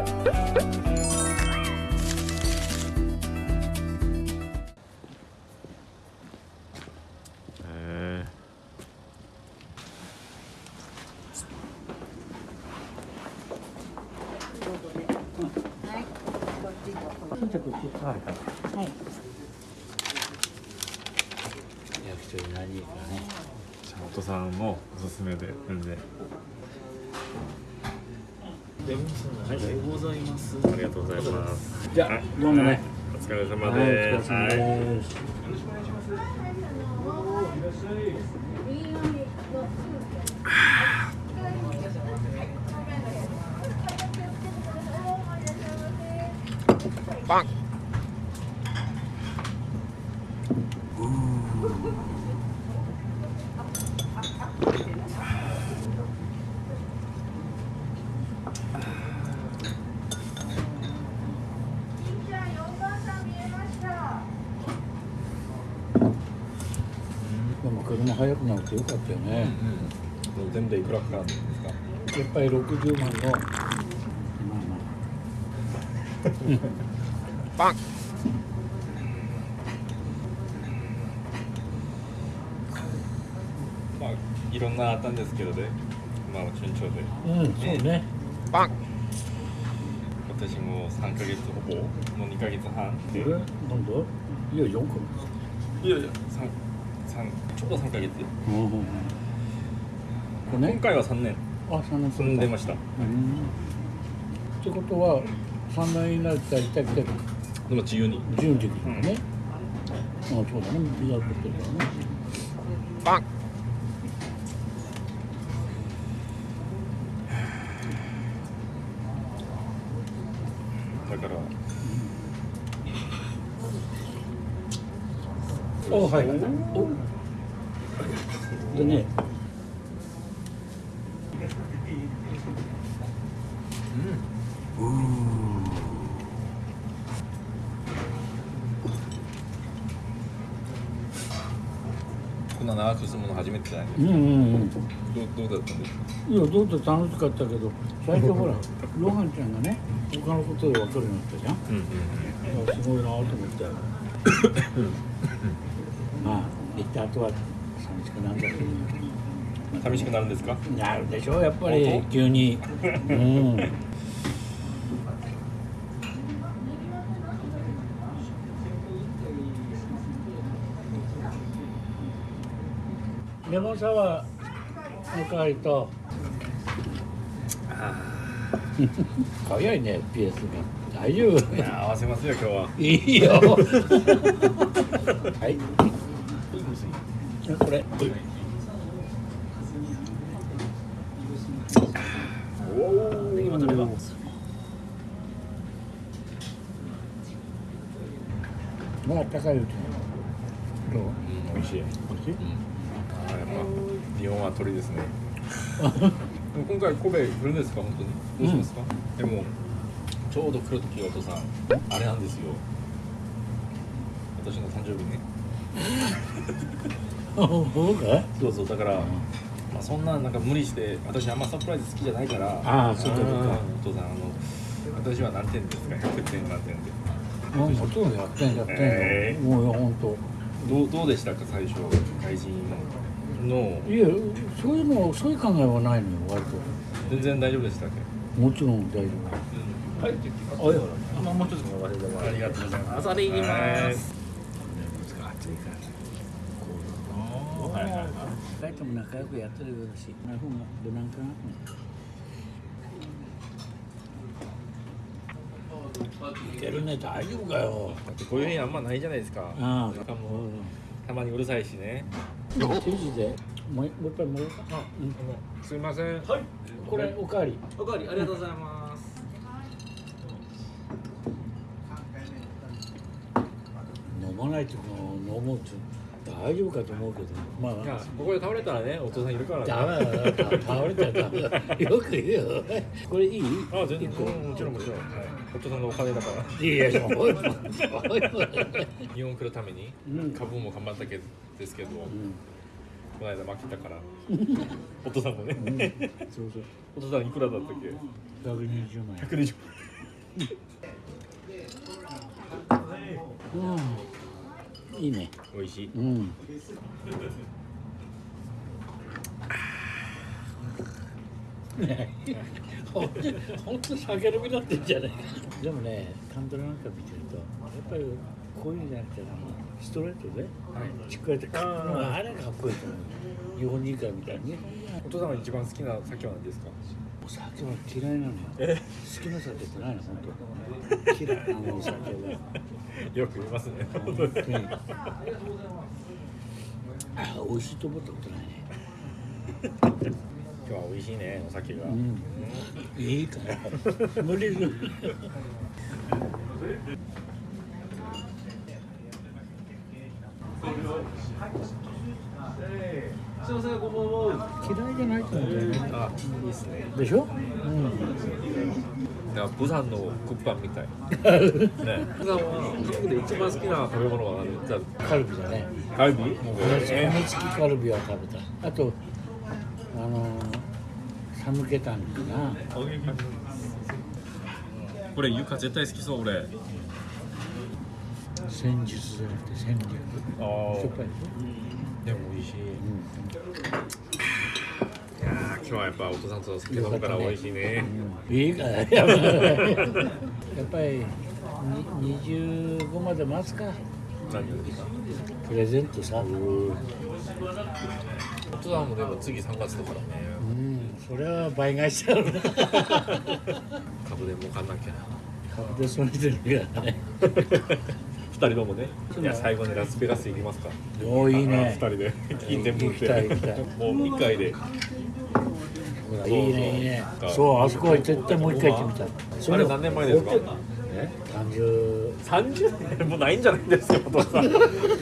へえはい。役所に何かね。じゃあ音さんもおすすめで全然ありがとうございます。ありがとうございます。じゃあどうもねお疲れ様はいお疲れです、様です。パンでも車速くなってよかったよね、全部でいくらかかるんですか？やっぱり60万の。まあまパン。まあいろんなあったんですけどね。まあ順調で。あうんそうね。パン。私も3ヶ月ほぼ？もう2ヶ月半で。これなんだ？いや4個いやいや三三ちょうど3ヶ月今ね。回は3年。あ3年。住んでました。うん。ってことは3年になったら来た来たでも自由に。順次にね、あそうだね。ビザ取ってるからね。パン。だから。おはいおでねこんな長く住むの初めてじゃないうんうんうんどうどうだったんですかいやどうぞ楽しかったけど。最初ほら ロハンちゃんがね他のことで分かるようになったじゃん。うんうんすごいなと思って まあ行った後は寂しくなるんだ寂しくなるんですか？なるでしょやっぱり。急に。うん。レモンサワーの代わりと。早いねピエスが。大丈夫。いや合わせますよ今日は。いいよ。はいこれ。おお今食べますまあ高いうちに。どううん美味しい。美味しい？あーやっぱ日本は鳥ですね。今回神戸来るんですか本当に？どうしますか、でもちょうど来る時お父さんあれなんですよ。私の誕生日ね僕がそうそうだから、まあ、そんななんか無理して私あんまサプライズ好きじゃないからあーそうかそうか。んお父さんあの私は何点ですか？100点何点で。もうそう100点100点えよもう本当どうどうでしたか？最初外人の。いやそういうのそういう考えはないのよ割と。全然大丈夫でしたっけ？もちろん大丈はい夫あいや。あもう一つも忘れてもありがとうございます。朝でいきます。暑い。からはいはい。はい帰っても仲良くやってるだしなるほど無難かない。けるね大丈夫かよだってこういう日あんまないじゃないですかあなんかもうたまにうるさいしね手時でもうもう一杯もらおうかうんすいませんはい。これおかわりおかわりありがとうございます飲まない。とこ飲もうと大丈夫かと思うけど。まあ。いやここで倒れたらねお父さんいるからね。ダメだよ倒れちゃダメだよく言うよ。これいい？あ全然。もちろんもちろん、はい、お父さんのお金だから。いやもう 日本来るためにうん。株も頑張ったけですけど、うん。この間負けたから お父さんもね。そうそう。お父さんいくらだったっけ？120万円。120うんいいね。美味しい。うん。ねほんと酒飲みになってんじゃないでもねカンドラなんか見てるとやっぱりこういうんじゃなくてあのストレートでしっかりとかっこいいあれがかっこいいと思う。日本人からみたいにねお父さんが一番好きな酒は何ですか？お酒は嫌いなの。よ好きな酒ってないの本当。嫌いなのお酒はよく言いますね。本当に。あ美味しいと思ったことないね。今日は美味しいねお酒が、うん。いいから。無理するすいません、こんばんは。嫌いじゃないと思うんだよね。あいいですね。でしょ？うん。だからブサンのクッパンみたい。ね。ブサンは韓国で一番好きな食べ物は何？じゃカルビだね。あカルビ？骨付きカルビは食べたあとあのサムゲタンかな。これゆか絶対好きそう俺。戦術じゃなくて戦略。あしょっぱいでしでも美味しい。ょ、いやー今日はやっぱお父さんと酒飲むから美味しいね。うん、いいから。やっぱりに25まで待つか。何をですか？プレゼントさお父さんもでも次3月だからね。うん。それは倍返しちゃうな。株で儲かんなきゃ株でそれてるからね。二人ともね。いや最後にラスベガス行きますか。おーいいね。二人で。金全部行きたい行きたい。てもう一回で。いいねいいね。そうあそこは絶対もう一回行ってみたい。あれ何年前ですか？え30 30年もないんじゃないですかお父さい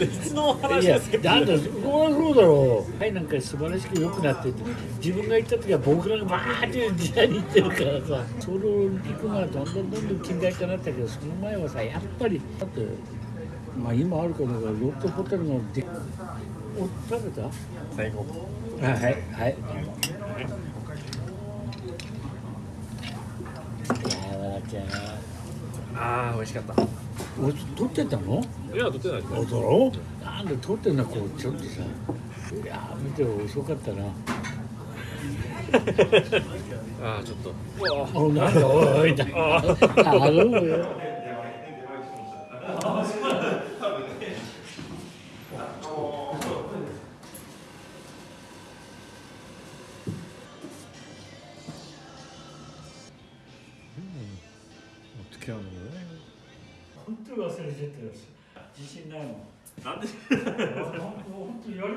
つ の話ですかだってそこはそうだろう。はいなんか素晴らしく良くなってて。自分が行った時は僕らがバーって時代に行ってるからさ。ソウルオリンピックがどんどんどんどん近代化になったけどその前はさやっぱりだってまあ今あるかどうかロットホテルのでお食べた最後あはいはい。やわらちゃん。ああ美味しかったお撮ってたの？いや撮ってないおだろ？なんで撮ってんのこうちょっとさ。いや見て遅かったな。ああちょっとおなんだ？おいだ。あるよ。当に忘れてたよ。自信ないもん。なんで本当本当やり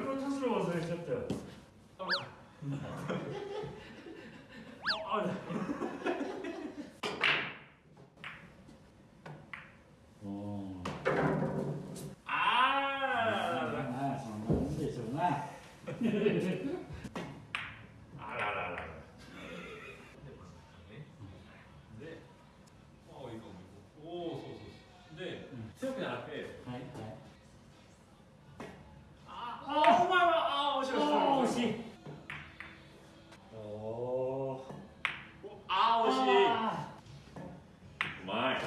いうまい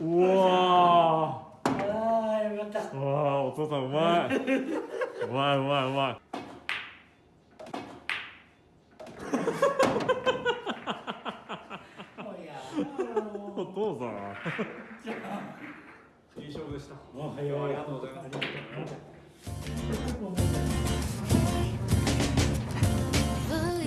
うわああ、よかった。わーお父さん。うまい。うまいうまい。うまいお父さん。いい勝負でした。おはよう。ありがとうございます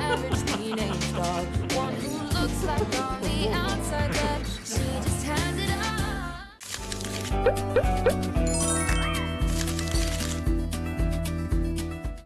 average teenage dog. One who looks like on the outside But she just has it all.